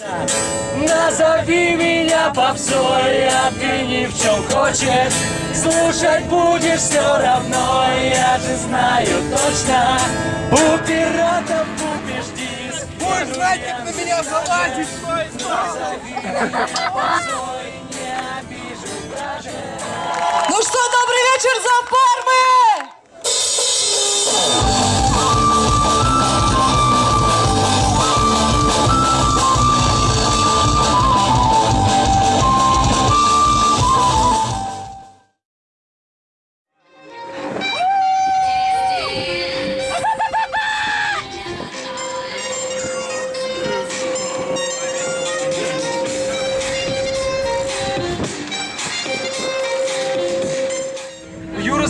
Назови меня попсой, а ты ни в чем хочешь. Слушать будешь все равно, я же знаю точно. У пиратов купишь диск. Будешь знать, как на меня залазить, стой, Назови меня попсой, не обижу даже Ну что, добрый вечер, Запармы! У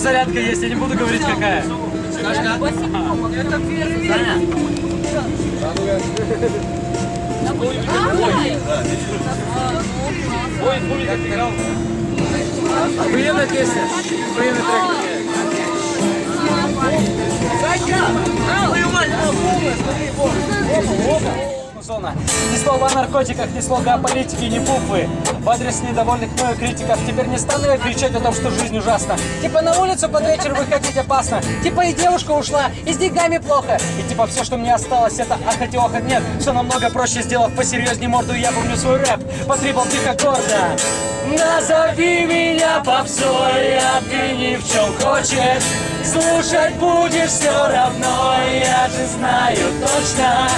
зарядка есть, я не буду говорить какая. Охуенная песня. Охуенный трек. Зона. Ни слова о наркотиках, ни слова о политике, ни буквы. В адрес недовольных мною критиков теперь не стану я кричать о том, что жизнь ужасна. Типа на улицу под вечер выходить опасно. Типа и девушка ушла, и с деньгами плохо. И типа все, что мне осталось, это охать. Нет, все намного проще, сделав посерьезнее морду, я помню свой рэп. По три болтиха гордо. Назови меня попсой, а ты ни в чем хочешь Слушать будешь все равно, я же знаю точно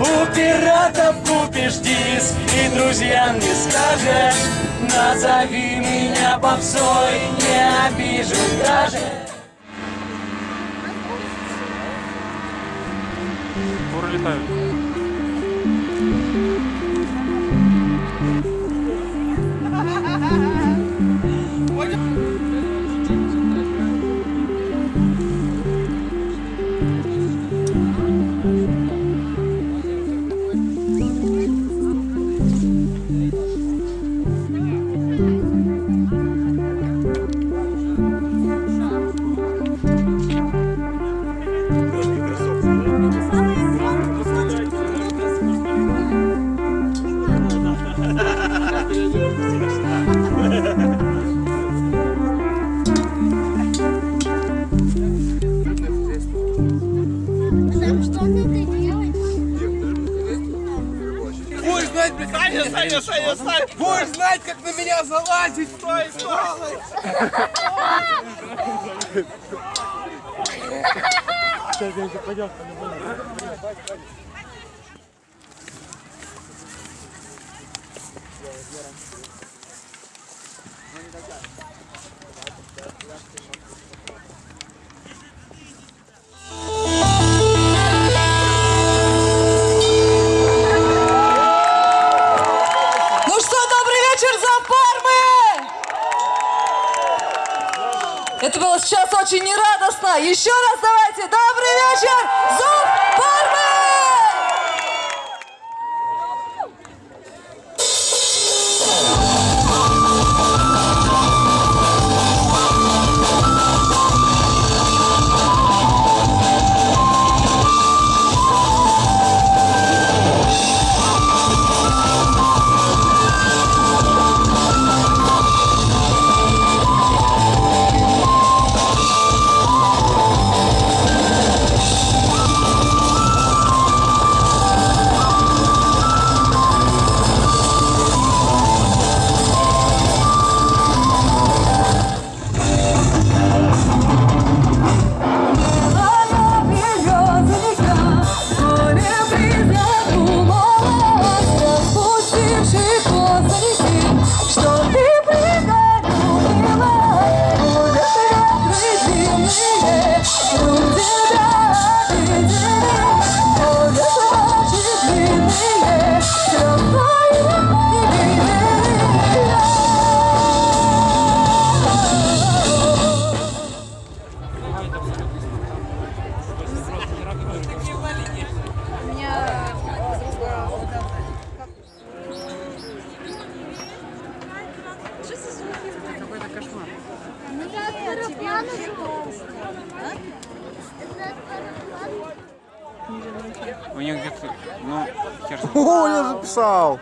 У пиратов купишь диск и друзьям не скажешь Назови меня попсой, не обижу даже Куры летают. Саня, Саня, Саня, Саня. Будешь знать, как на меня залазить, стой, стой. Ну что, добрый вечер, Запармы! Это было сейчас очень нерадостно. Еще раз давайте. Добрый вечер, Запармы! У них где-то, ну, хер О, я записал!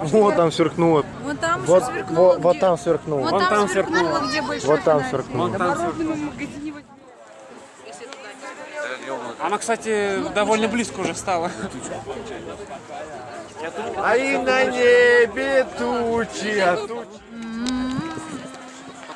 Вот там сверкнуло. Вот там вот, сверкнуло. Вот, где... вот там сверкнуло. Вот там сверкнуло, где. Вот там сверкнуло. Вот там сверкнуло. Она, кстати, довольно близко уже стала. А и на небе тучи, а тучи.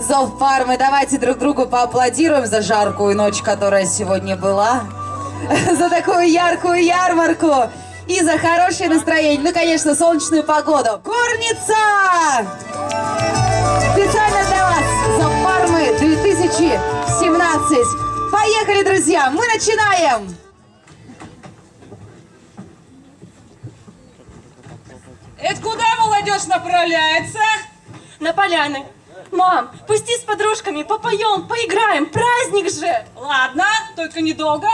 Зов Пармы. Давайте друг другу поаплодируем за жаркую ночь, которая сегодня была, за такую яркую ярмарку и за хорошее настроение. Ну, конечно, солнечную погоду. Корница! Специально для вас Зов Пармы 2017. Поехали, друзья! Мы начинаем! Это куда молодежь направляется? На поляны. Мам, пусти с подружками, попоем, поиграем, праздник же! Ладно, только недолго.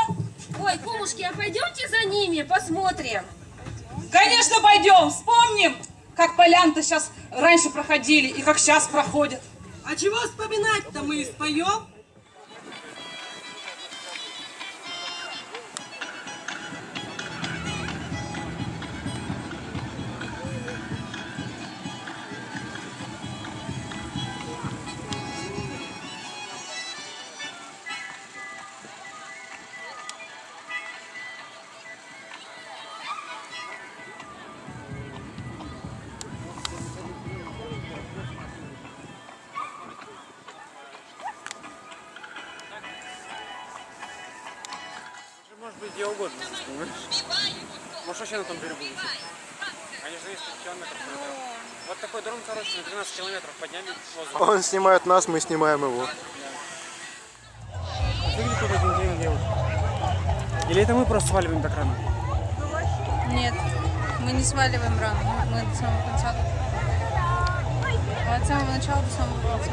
Ой, кумушки, а пойдемте за ними, посмотрим. Конечно, пойдем, вспомним, как полян-то сейчас раньше проходили и как сейчас проходят. А чего вспоминать-то мы и споем? Где угодно, понимаешь? Может, вообще на том берегу висит. Они же есть километров. Вот такой дрон, короче, на 12 километров подняли воздух. Он снимает нас, мы снимаем его. Делают. Или это мы просто сваливаем так рано? Нет, мы не сваливаем рано. Мы до самого конца. От самого начала до самого конца.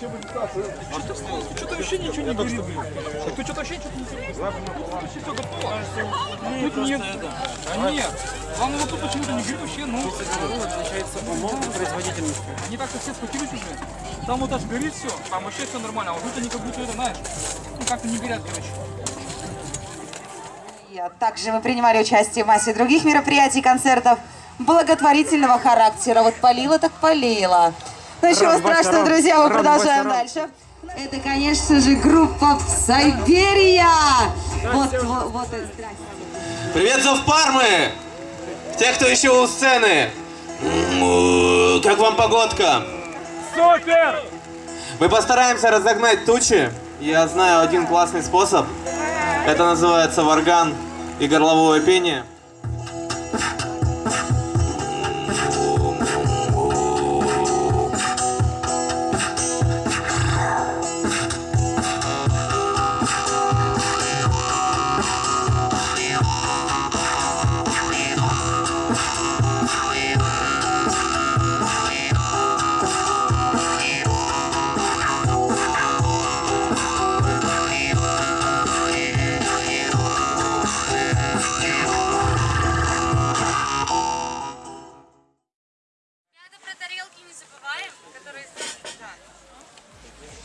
Что-то вообще ничего не говорит, блин. Ты что-то вообще что-то не говоришь. все готово. Тут нет. А нет. Главное, вот тут почему-то не говорит вообще, ну. Отличается умом и производительностью. Они как-то все схватились уже. Там вот аж горит все, там вообще все нормально. А вот тут они как будто это, знаешь, ну как-то не горят, короче. Также мы принимали участие в массе других мероприятий, концертов благотворительного характера. Вот полила так полила. Ну ничего страшного, друзья, мы продолжаем дальше. Это, конечно же, группа Сайберия. Вот, вот, вот, здрасте. Привет, Зов Пармы! Те, кто еще у сцены. М, Как вам погодка? Супер! Мы постараемся разогнать тучи. Я знаю один классный способ. Это называется варган и горловое пение.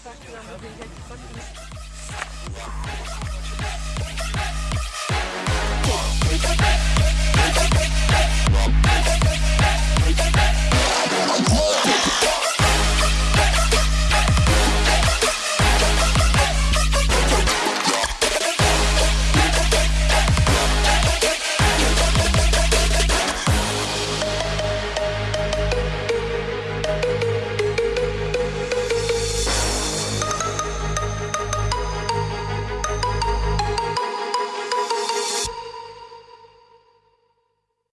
Так, нам выезжать, так.